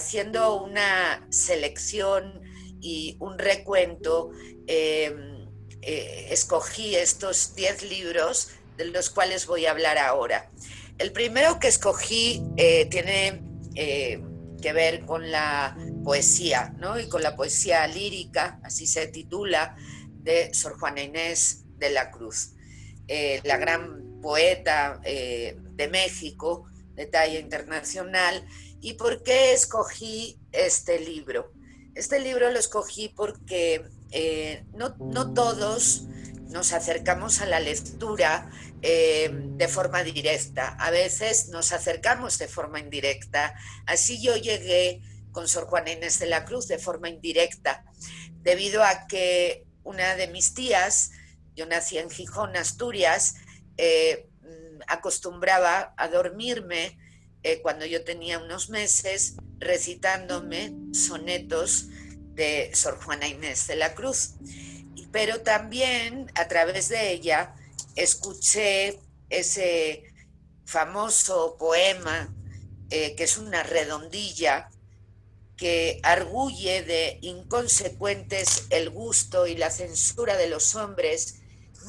haciendo una selección y un recuento, em, eh, escogí estos 10 libros de los cuales voy a hablar ahora. El primero que escogí eh, tiene eh, que ver con la poesía, ¿no? Y con la poesía lírica, así se titula, de Sor Juana Inés de la Cruz, la gran poeta de México, de talla internacional. ¿Y por qué escogí este libro? Este libro lo escogí porque eh, no, todos nos acercamos a la lectura eh, de forma directa, a veces nos acercamos de forma indirecta. Así yo llegué con Sor Juana Inés de la Cruz de forma indirecta, debido a que una de mis tías, yo nací en Gijón, Asturias, eh, acostumbraba a dormirme eh, cuando yo tenía unos meses recitándome sonetos de Sor Juana Inés de la Cruz. Pero también a través de ella escuché ese famoso poema eh, que es una redondilla que arguye de inconsecuentes el gusto y la censura de los hombres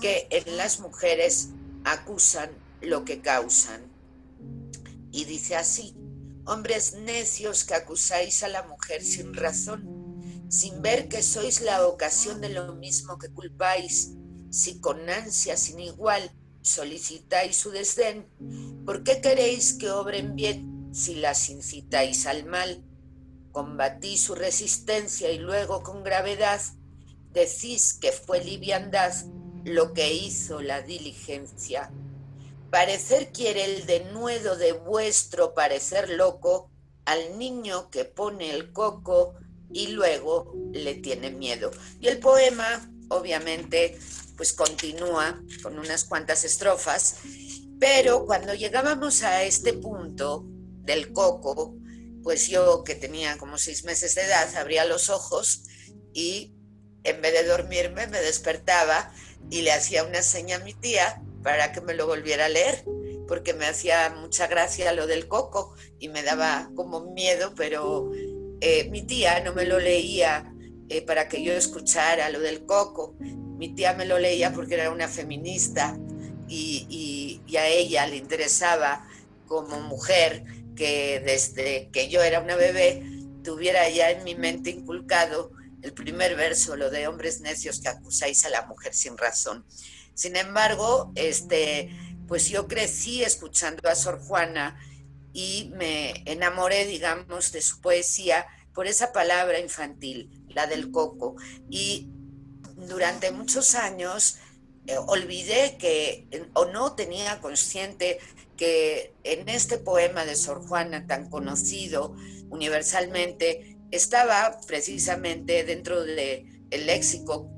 que en las mujeres acusan lo que causan. Y dice así, hombres necios que acusáis a la mujer sin razón, sin ver que sois la ocasión de lo mismo que culpáis, si con ansia sin igual solicitáis su desdén, ¿por qué queréis que obren bien si las incitáis al mal? Combatí su resistencia y luego con gravedad decís que fue liviandad lo que hizo la diligencia Parecer quiere el denuedo de vuestro parecer loco al niño que pone el coco y luego le tiene miedo. Y el poema, obviamente, pues continúa con unas cuantas estrofas, pero cuando llegábamos a este punto del coco, pues yo que tenía como seis meses de edad, abría los ojos y en vez de dormirme me despertaba y le hacía una seña a mi tía para que me lo volviera a leer, porque me hacía mucha gracia lo del coco y me daba como miedo, pero eh, mi tía no me lo leía eh, para que yo escuchara lo del coco. Mi tía me lo leía porque era una feminista y, y a ella le interesaba como mujer que desde que yo era una bebé tuviera ya en mi mente inculcado el primer verso, lo de hombres necios que acusáis a la mujer sin razón. Sin embargo, este, pues yo crecí escuchando a Sor Juana y me enamoré, digamos, de su poesía por esa palabra infantil, la del coco. Y durante muchos años eh, olvidé que, o no tenía consciente que en este poema de Sor Juana tan conocido universalmente estaba precisamente dentro del el léxico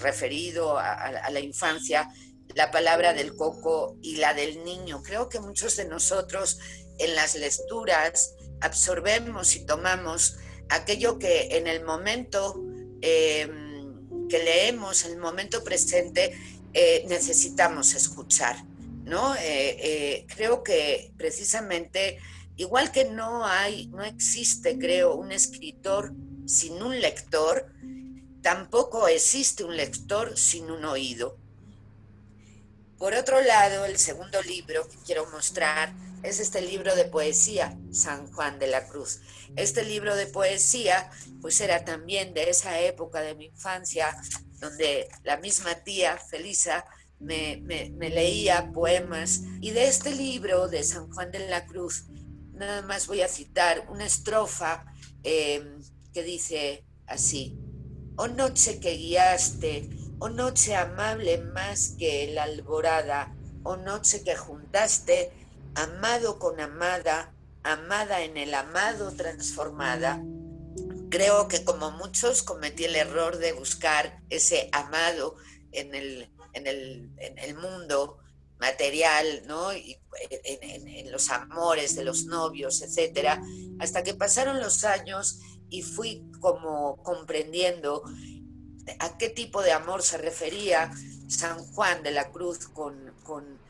referido a, la infancia, la palabra del coco y la del niño. Creo que muchos de nosotros en las lecturas absorbemos y tomamos aquello que en el momento em, que leemos, en el momento presente, eh, necesitamos escuchar. ¿no? Eh, eh, creo que precisamente, igual que no hay, no existe, creo, un escritor sin un lector, Tampoco existe un lector sin un oído. Por otro lado, el segundo libro que quiero mostrar es este libro de poesía, San Juan de la Cruz. Este libro de poesía, pues era también de esa época de mi infancia, donde la misma tía, Felisa, me, leía poemas. Y de este libro de San Juan de la Cruz, nada más voy a citar una estrofa eh, que dice así. Oh noche que guiaste, oh noche amable más que la alborada, oh noche que juntaste, amado con amada, amada en el amado transformada. Creo que como muchos cometí el error de buscar ese amado en el, en el, mundo material, ¿no? Y en, en, los amores de los novios, etcétera, hasta que pasaron los años y fui como comprendiendo a qué tipo de amor se refería San Juan de la Cruz con, con,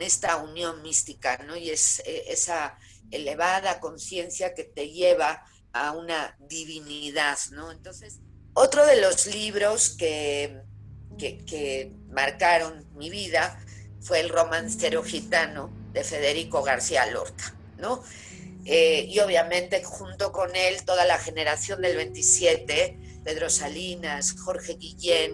esta unión mística, ¿no? Y es eh, esa elevada conciencia que te lleva a una divinidad, ¿no? Entonces, otro de los libros que, que, marcaron mi vida fue El romancero gitano de Federico García Lorca, ¿no? Eh, y obviamente junto con él toda la generación del 27, Pedro Salinas, Jorge Guillén,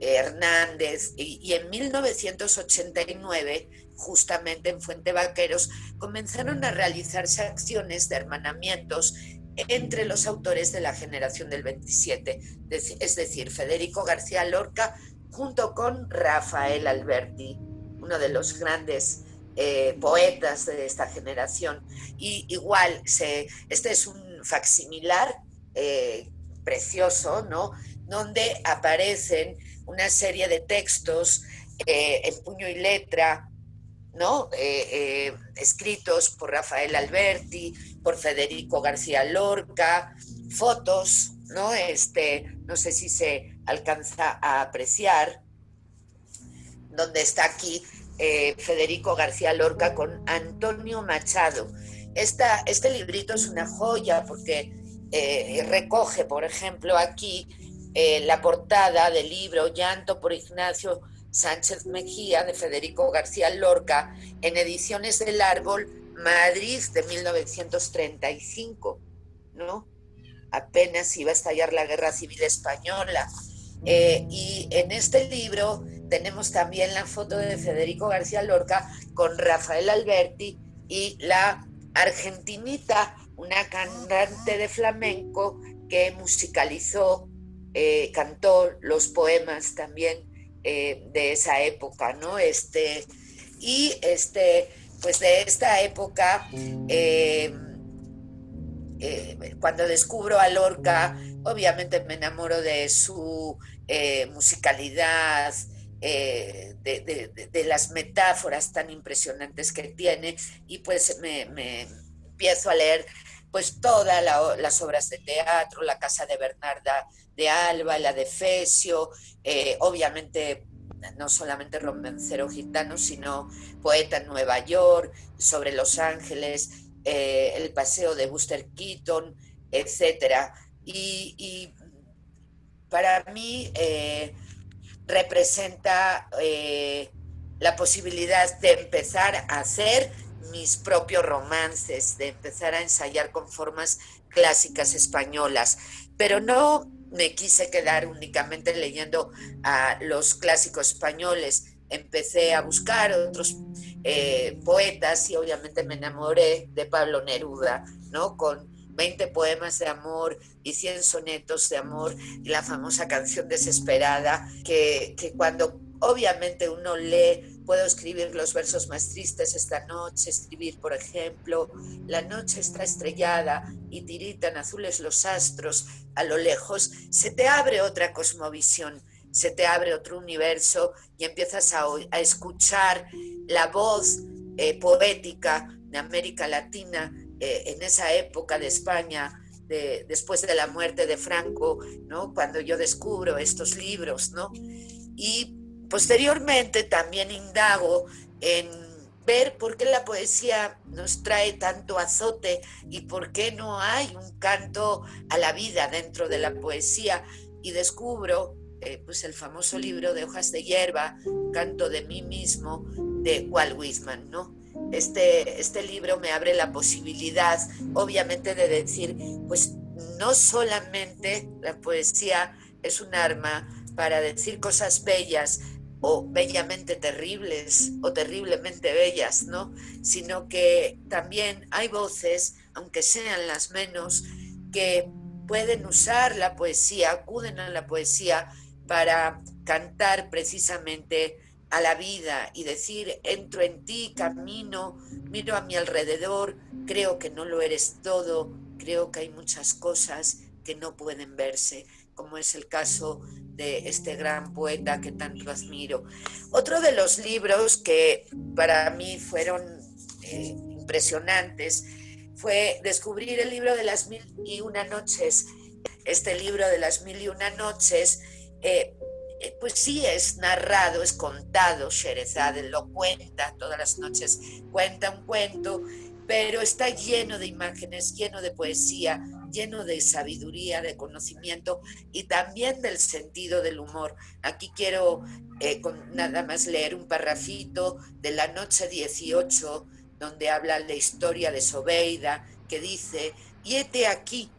Hernández, y, en 1989, justamente en Fuente Vaqueros, comenzaron a realizarse acciones de hermanamientos entre los autores de la generación del 27, es decir, Federico García Lorca junto con Rafael Alberti, uno de los grandes eh, poetas de esta generación. Y igual, este es un facsimilar eh, precioso, ¿no? Donde aparecen una serie de textos eh, en puño y letra, ¿no? Escritos por Rafael Alberti, por Federico García Lorca, fotos, ¿no? Este, no sé si se alcanza a apreciar, donde está aquí Federico García Lorca con Antonio Machado. Esta, este librito es una joya porque recoge, por ejemplo, aquí eh, la portada del libro Llanto por Ignacio Sánchez Mejía de Federico García Lorca en Ediciones del Árbol, Madrid de 1935, ¿no? Apenas iba a estallar la Guerra Civil Española. Eh, y en este libro tenemos también la foto de Federico García Lorca con Rafael Alberti y la argentinita, una cantante de flamenco que musicalizó eh, cantó los poemas también eh, de esa época, ¿no? Este, y este, pues de esta época, eh, cuando descubro a Lorca, obviamente me enamoro de su musicalidad, de, las metáforas tan impresionantes que tiene y pues me, me empiezo a leer pues todas las obras de teatro, La Casa de Bernarda de Alba, la de Fecio, eh, obviamente no solamente romancero gitano, sino poeta en Nueva York, sobre Los Ángeles, eh, el paseo de Buster Keaton, etc. Y, para mí eh, representa la posibilidad de empezar a hacer mis propios romances, de empezar a ensayar con formas clásicas españolas, pero no me quise quedar únicamente leyendo a los clásicos españoles. Empecé a buscar otros eh, poetas y obviamente me enamoré de Pablo Neruda, ¿no? 20 poemas de amor y 100 sonetos de amor y la famosa canción desesperada que, que cuando obviamente uno lee Puedo escribir los versos más tristes esta noche, escribir, por ejemplo, la noche está estrellada y tiritan azules los astros a lo lejos, se te abre otra cosmovisión, se te abre otro universo y empiezas a, escuchar la voz eh, poética de América Latina eh, en esa época de España, de, después de la muerte de Franco, ¿no? cuando yo descubro estos libros, ¿no? Y Posteriormente también indago en ver por qué la poesía nos trae tanto azote y por qué no hay un canto a la vida dentro de la poesía y descubro eh, pues el famoso libro de hojas de hierba, Canto de mí mismo, de Walt Whitman, ¿no? Este, este libro me abre la posibilidad, obviamente, de decir, pues no solamente la poesía es un arma para decir cosas bellas, o bellamente terribles o terriblemente bellas, ¿no? Sino que también hay voces, aunque sean las menos, que pueden usar la poesía, acuden a la poesía para cantar precisamente a la vida y decir, entro en ti, camino, miro a mi alrededor, creo que no lo eres todo, creo que hay muchas cosas que no pueden verse, como es el caso de este gran poeta que tanto admiro. Otro de los libros que para mí fueron eh, impresionantes fue descubrir el libro de las mil y una noches. Este libro de las mil y una noches eh, eh, pues sí es narrado, es contado, Sherezade lo cuenta todas las noches, cuenta un cuento, pero está lleno de imágenes, lleno de poesía, lleno de sabiduría, de conocimiento y también del sentido del humor. Aquí quiero eh, nada más leer un parrafito de la noche 18, donde habla la historia de Sobeida, que dice, y hete aquí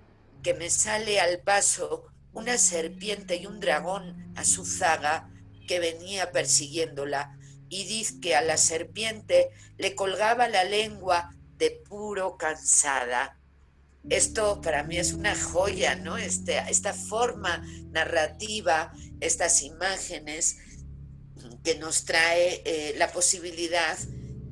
que me sale al paso una serpiente y un dragón a su zaga que venía persiguiéndola, y dice que a la serpiente le colgaba la lengua de puro cansada. Esto para mí es una joya, ¿no? Este, esta forma narrativa, estas imágenes que nos trae eh, la posibilidad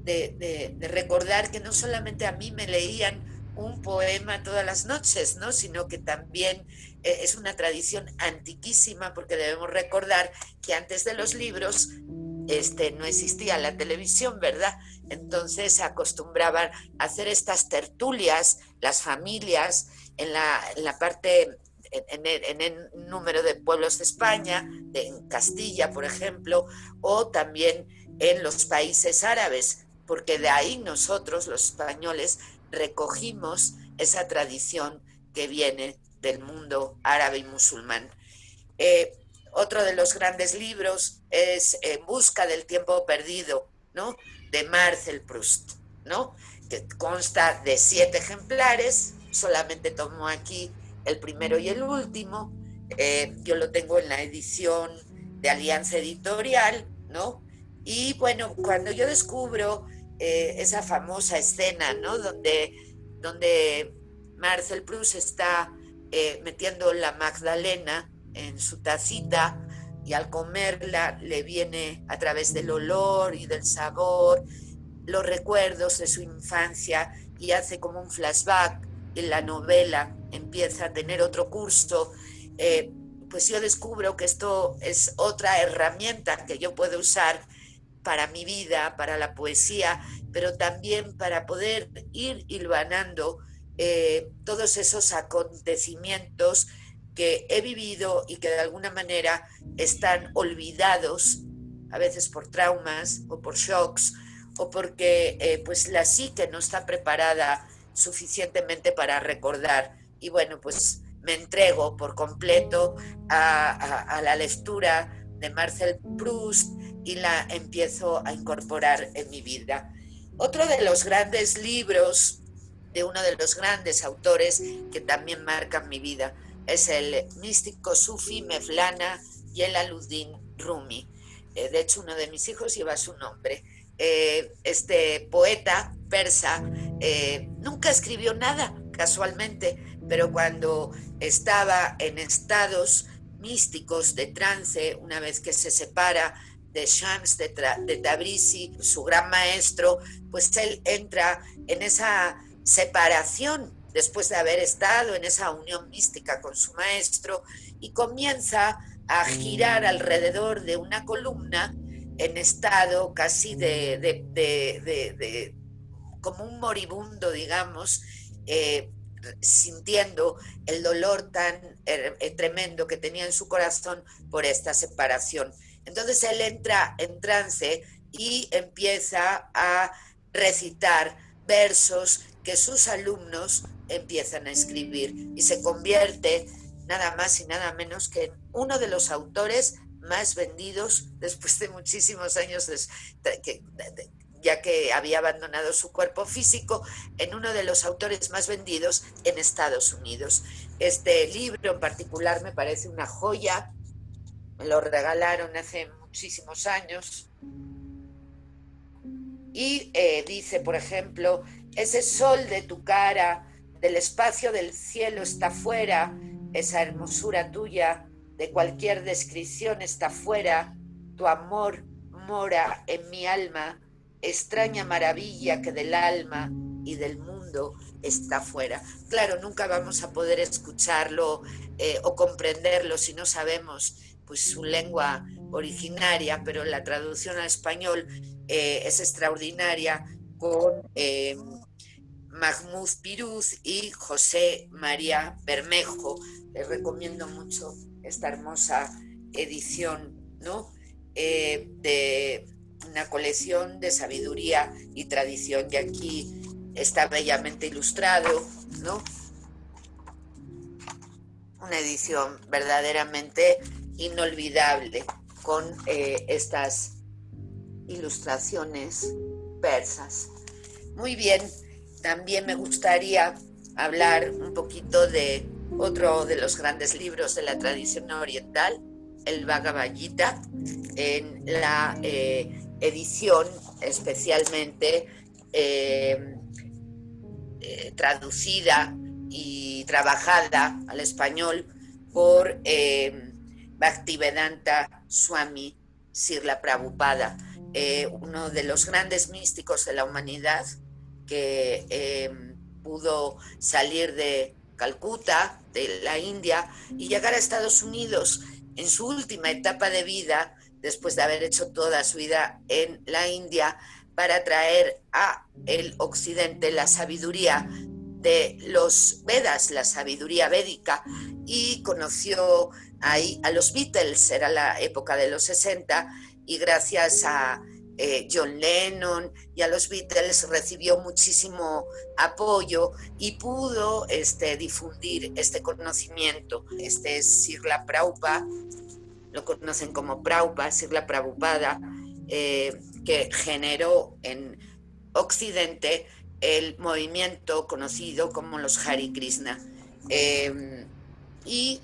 de recordar que no solamente a mí me leían un poema todas las noches, ¿no? sino que también eh, es una tradición antiquísima porque debemos recordar que antes de los libros este, no existía la televisión, ¿verdad? Entonces acostumbraban a hacer estas tertulias, las familias, en la, parte, en, el, número de pueblos de España, en Castilla, por ejemplo, o también en los países árabes, porque de ahí nosotros, los españoles, recogimos esa tradición que viene del mundo árabe y musulmán. Eh, otro de los grandes libros es En busca del tiempo perdido, ¿no? De Marcel Proust, ¿no? Que consta de siete ejemplares, solamente tomo aquí el primero y el último. Eh, yo lo tengo en la edición de Alianza Editorial, ¿no? Y bueno, cuando yo descubro eh, esa famosa escena, ¿no? Donde, donde Marcel Proust está eh, metiendo la Magdalena en su tacita y al comerla le viene a través del olor y del sabor los recuerdos de su infancia y hace como un flashback y la novela empieza a tener otro curso, eh, pues yo descubro que esto es otra herramienta que yo puedo usar para mi vida, para la poesía, pero también para poder ir hilvanando eh, todos esos acontecimientos que he vivido y que de alguna manera están olvidados, a veces por traumas o por shocks, o porque eh, pues la psique no está preparada suficientemente para recordar. Y bueno, pues me entrego por completo a la lectura de Marcel Proust y la empiezo a incorporar en mi vida. Otro de los grandes libros de uno de los grandes autores que también marcan mi vida es el místico sufi Mevlana y el aludín Rumi. Eh, de hecho, uno de mis hijos lleva su nombre. Eh, este poeta persa eh, nunca escribió nada, casualmente, pero cuando estaba en estados místicos de trance, una vez que se separa de Shams de, de Tabrisi, su gran maestro, pues él entra en esa separación después de haber estado en esa unión mística con su maestro y comienza a girar alrededor de una columna en estado casi de, como un moribundo, digamos, eh, sintiendo el dolor tan eh, tremendo que tenía en su corazón por esta separación. Entonces él entra en trance y empieza a recitar versos que sus alumnos empiezan a escribir y se convierte nada más y nada menos que en uno de los autores más vendidos después de muchísimos años ya que había abandonado su cuerpo físico, en uno de los autores más vendidos en Estados Unidos. Este libro en particular me parece una joya, me lo regalaron hace muchísimos años. Y eh, dice, por ejemplo, ese sol de tu cara, del espacio del cielo está fuera, esa hermosura tuya, de cualquier descripción está fuera, tu amor mora en mi alma, extraña maravilla que del alma y del mundo está fuera. Claro, nunca vamos a poder escucharlo eh, o comprenderlo si no sabemos pues, su lengua originaria, pero la traducción al español eh, es extraordinaria con eh, Mahmoud Piruz y José María Bermejo. Les recomiendo mucho esta hermosa edición ¿no? Eh, de una colección de sabiduría y tradición. Y aquí está bellamente ilustrado, ¿no? Una edición verdaderamente inolvidable con eh, estas ilustraciones persas. Muy bien, también me gustaría hablar un poquito de otro de los grandes libros de la tradición oriental, el Bhagavad en la eh, edición especialmente eh, eh, traducida y trabajada al español por Bhaktivedanta Swami Sirla Prabhupada, uno de los grandes místicos de la humanidad que pudo salir de Calcuta, de la India, y llegar a Estados Unidos en su última etapa de vida, después de haber hecho toda su vida en la India, para traer a el occidente la sabiduría de los Vedas, la sabiduría védica, y conoció ahí a los Beatles, era la época de los 60, y gracias a eh, John Lennon y a los Beatles recibió muchísimo apoyo y pudo este, difundir este conocimiento. Este es Sirla Prabhupada, lo conocen como Prabhupada, Sirla Prabhupada, eh, que generó en Occidente el movimiento conocido como los Hari Krishna. Eh, y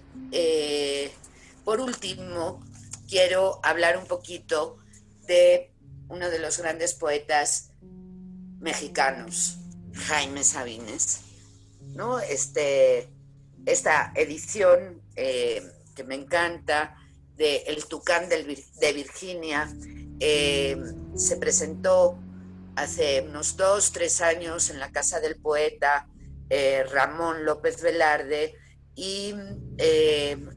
por último, quiero hablar un poquito de uno de los grandes poetas mexicanos, Jaime Sabines. ¿no? Este, esta edición eh, que me encanta de El Tucán de Virginia eh, se presentó hace unos dos, tres años en la casa del poeta eh, Ramón López Velarde y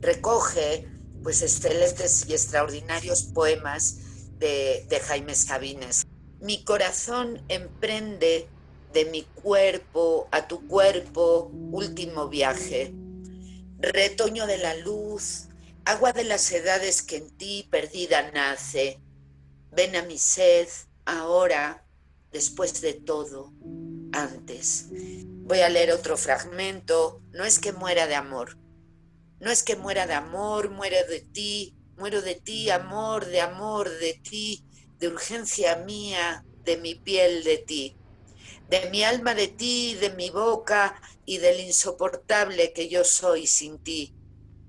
recoge pues excelentes y extraordinarios poemas de, Jaime Sabines. Mi corazón emprende de mi cuerpo a tu cuerpo último viaje. Retoño de la luz, agua de las edades que en ti perdida nace. Ven a mi sed ahora, después de todo, antes. Voy a leer otro fragmento. No es que muera de amor. No es que muera de amor, muere de ti, Muero de ti, amor, de amor, de ti, de urgencia mía, de mi piel de ti, de mi alma de ti, de mi boca y del insoportable que yo soy sin ti.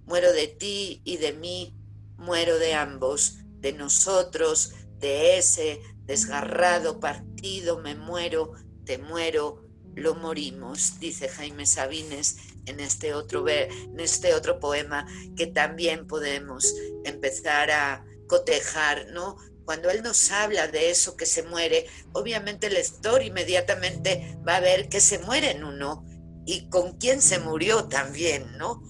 Muero de ti y de mí, muero de ambos, de nosotros, de ese desgarrado partido, me muero, te muero, lo morimos, dice Jaime Sabines en este otro, en este otro poema que también podemos empezar a cotejar, ¿no? Cuando él nos habla de eso que se muere, obviamente el lector inmediatamente va a ver que se muere en uno y con quién se murió también, ¿no?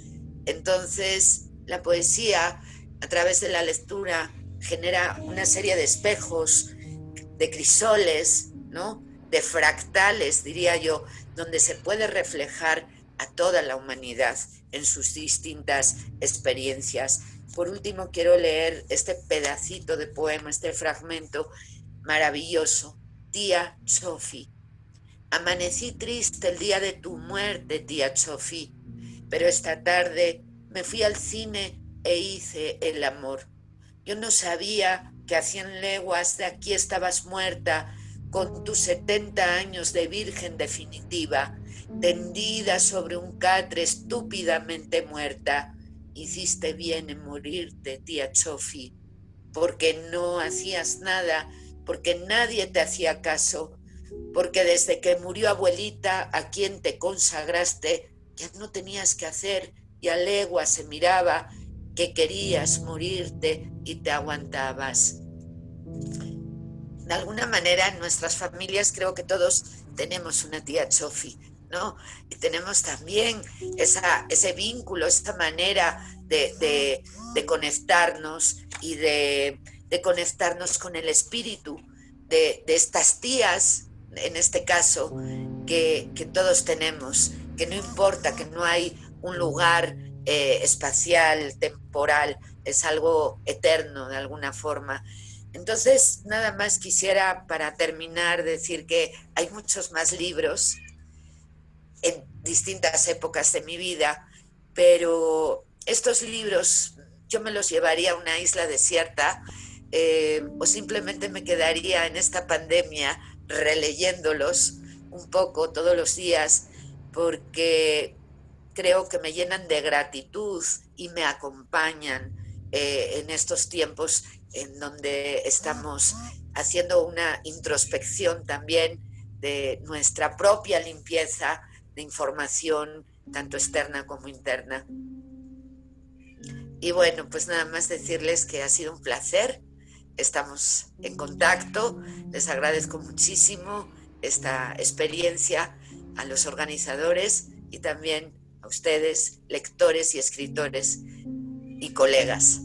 Entonces, la poesía, a través de la lectura, genera una serie de espejos, de crisoles, ¿no? De fractales, diría yo, donde se puede reflejar a toda la humanidad en sus distintas experiencias. Por último, quiero leer este pedacito de poema, este fragmento maravilloso. Tía Sofi, amanecí triste el día de tu muerte, tía Sofi, pero esta tarde me fui al cine e hice el amor. Yo no sabía que a cien leguas de aquí estabas muerta, con tus 70 años de virgen definitiva, tendida sobre un catre estúpidamente muerta, hiciste bien en morirte, tía Chofi, porque no hacías nada, porque nadie te hacía caso, porque desde que murió abuelita a quien te consagraste, ya no tenías que hacer y a legua se miraba que querías morirte y te aguantabas de alguna manera en nuestras familias creo que todos tenemos una tía Chofi, ¿no? Y tenemos también esa, ese vínculo, esta manera de, conectarnos y de, conectarnos con el espíritu de, estas tías, en este caso, que, todos tenemos, que no importa que no hay un lugar eh, espacial, temporal es algo eterno de alguna forma. Entonces, nada más quisiera para terminar decir que hay muchos más libros en distintas épocas de mi vida, pero estos libros yo me los llevaría a una isla desierta eh, o simplemente me quedaría en esta pandemia releyéndolos un poco todos los días porque creo que me llenan de gratitud y me acompañan eh, en estos tiempos en donde estamos haciendo una introspección también de nuestra propia limpieza de información, tanto externa como interna. Y bueno, pues nada más decirles que ha sido un placer. Estamos en contacto. Les agradezco muchísimo esta experiencia a los organizadores y también a ustedes, lectores y escritores y colegas.